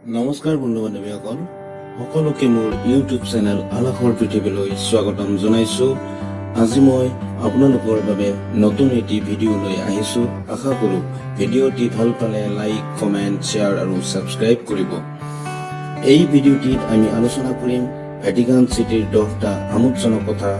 নমস্কাৰ বন্ধু বান্ধৱীসকল সকলোকে মোৰ ইউটিউব চেনেল আলাসৰ পৃথিৱীলৈ স্বাগতম জনাইছো। আজি মই আপোনালোকৰ বাবে নতুন এটি ভিডিঅ' লৈ আহিছো। আশা কৰো ভিডিঅ'টি ভাল পালে লাইক কমেণ্ট শ্বেয়াৰ আৰু ছাবস্ক্ৰাইব কৰিব। এই ভিডিঅ'টিত আমি আলোচনা কৰিম ভেটিকান চিটিৰ দহটা আমোদজনক কথা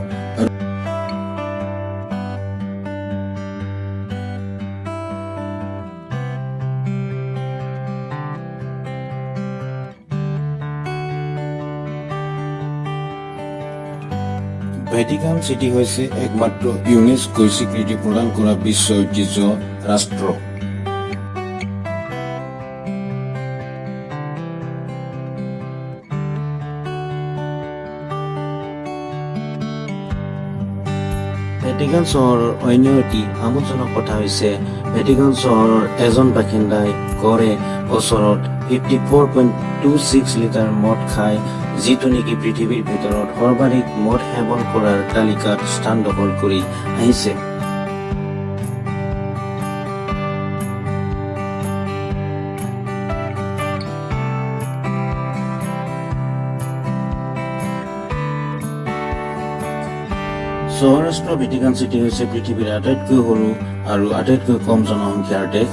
ভেটিকান চিটি হৈছে একমাত্ৰ ইউনেস্কোই স্বীকৃতি প্ৰদান কৰা বিশ্ব ঐতিহ্য ৰাষ্ট্ৰ। ভেটিকান চহৰৰ অন্য এটি আমোদজনক কথা হৈছে ভেটিকান চহৰৰ এজন বাসিন্দাই গড়ে বছৰত fifty four point two six litre মদ খায়। যিটো নেকি পৃথিৱীৰ ভিতৰত সৰ্বাধিক মদ সেৱন কৰাৰ তালিকাত স্থান দখল কৰি আহিছে। চহৰাষ্ট্ৰ ভেটিকান চিটি হৈছে পৃথিৱীৰ আটাইতকৈ সৰু আৰু আটাইতকৈ কম জনসংখ্যাৰ দেশ।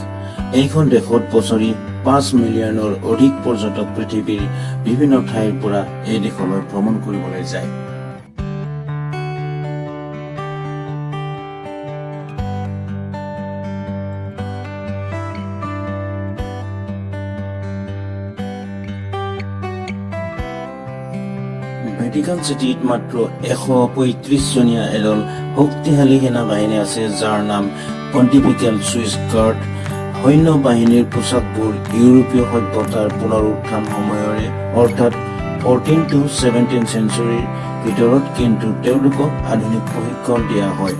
এইখন দেশত বছৰি পাঁচ মিলিয়নৰ অধিক পৰ্যটক পৃথিৱীৰ বিভিন্ন ঠাইৰ পৰা এই দেশলৈ ভ্ৰমণ কৰিবলৈ যায়। ভেটিকান চিটিত মাত্ৰ এশ পঁয়ত্ৰিশ জনীয়া এদল শক্তিশালী সেনা বাহিনী আছে যাৰ নাম পণ্টিফিকেল চুইচ গাৰ্ড সৈন্য বাহিনীৰ পোচাকবোৰ ইউৰোপীয় সভ্যতাৰ পুনৰুত্থান সময়ৰে অৰ্থাৎ ফৰ্টিন টু ছেভেণ্টিন চেঞ্চুৰীৰ ভিতৰত কিন্তু তেওঁলোকক আধুনিক প্ৰশিক্ষণ দিয়া হয়।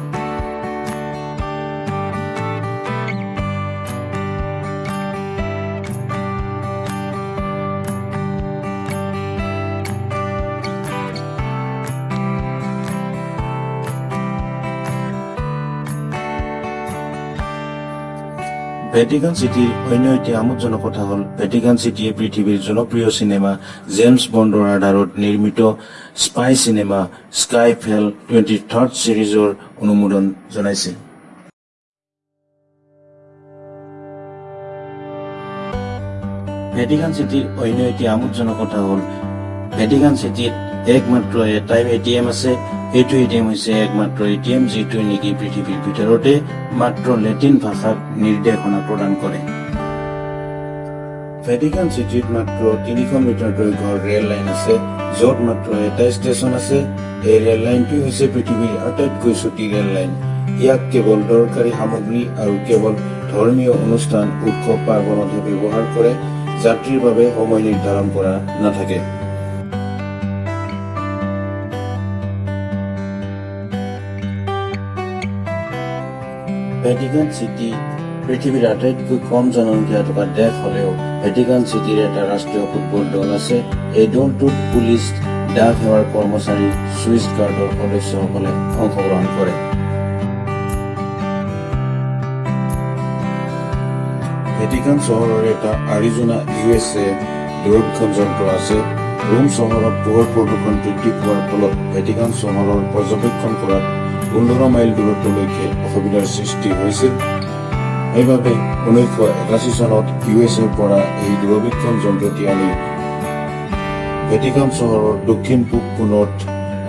ভেটিকান চিটিৰ অন্য এটি আমোদজনক কথা হ'ল ভেটিকান চিটিয়ে পৃথিৱীৰ জনপ্ৰিয় চিনেমা জেমছ বণ্ডৰ আধাৰত নিৰ্মিত spy cinema Skyfall twenty third ছিৰিজৰ অনুমোদন জনাইছে। ভেটিকান চিটিৰ অন্য এটি আমোদজনক কথা হ'ল ভেটিকান চিটিত একমাত্ৰ এটাই এ টি এম আছে সেইটো এ টি এম হৈছে একমাত্ৰ এ টি এম যিটোৱে নেকি পৃথিৱীৰ ভিতৰতে মাত্ৰ লেটিন ভাষাত নিৰ্দেশনা প্ৰদান কৰে। ভেটিকান চিটিত মাত্ৰ তিনিশ মিটাৰ দৈৰ্ঘ্যৰ ৰেল লাইন আছে য'ত মাত্ৰ এটা ষ্টেচন আছে। এই ৰেল লাইনটো হৈছে পৃথিৱীৰ আটাইতকৈ চুটি ৰেল লাইন। ইয়াক কেৱল দৰকাৰী সামগ্ৰী আৰু কেৱল ধৰ্মীয় অনুষ্ঠান উৎসৱ পাৰ্বণতহে ব্যৱহাৰ কৰে যাত্ৰীৰ বাবে সময় নিৰ্ধাৰণ কৰা নাথাকে। ভেটিকান চিটি পৃথিৱীৰ আটাইতকৈ কম জনসংখ্যা থকা দেশ হলেও ভেটিকান চিটিৰ এটা ৰাষ্ট্ৰীয় ফুটবল দল আছে। এই দলটোত পুলিচ ডাক সেৱাৰ কৰ্মচাৰী চুইচ গাৰ্ডৰ সদস্যসকলে অংশগ্ৰহণ কৰে। ভেটিকান চহৰৰ এটা আৰিজোনা ইউ এছ এ দূৰবীক্ষণ যন্ত্ৰ আছে। ৰোম চহৰত পোহৰ প্ৰদূষণ বৃদ্ধি পোৱাৰ ফলত ভেটিকান চহৰৰ পৰ্যবেক্ষণ কৰাত পোন্ধৰ মাইল দূৰত্বলৈকে অসুবিধাৰ সৃষ্টি হৈছিল। সেইবাবে ঊনৈছশ একাশী চনত ইউ এছ এৰ পৰা এই দূৰবীক্ষণ যন্ত্ৰটি আনি ভেটিকান চহৰৰ দক্ষিণ পূব কোণত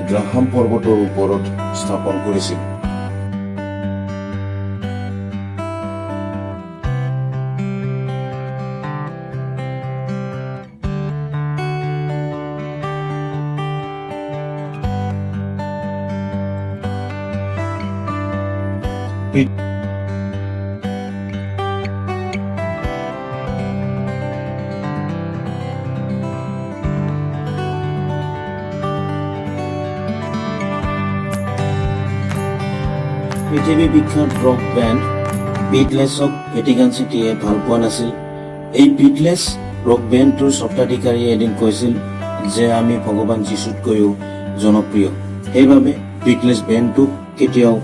গ্ৰাহাম পৰ্বতৰ ওপৰত স্থাপন কৰিছিল। পৃথিৱী বিখ্যাত ৰক বেণ্ড বিটলেছক ভেটিকান চিটিয়ে ভাল পোৱা নাছিল। এই বিটলেছ ৰক বেণ্ডটোৰ স্বত্বাধিকাৰীয়ে এদিন কৈছিল যে আমি ভগৱান যীশুতকৈও জনপ্ৰিয়। সেইবাবে বিটলেছ বেণ্ডটোক কেতিয়াও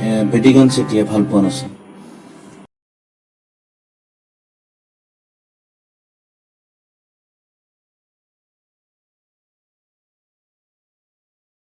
এ, ভেটিকান চিটিয়ে ভাল পোৱা নাছিল।